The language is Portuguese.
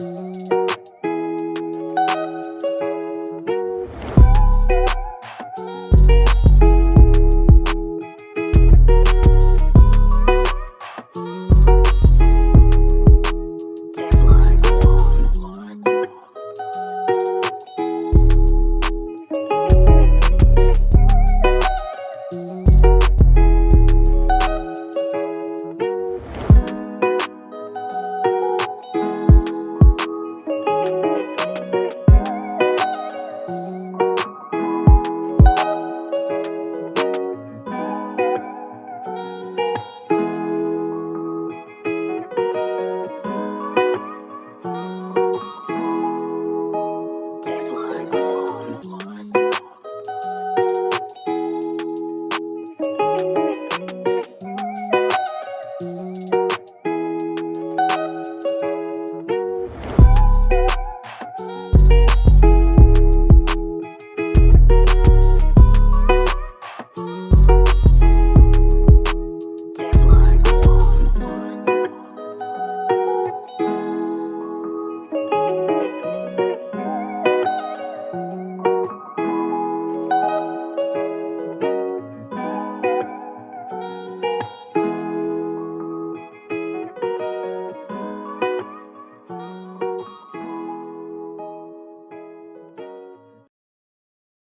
Música Música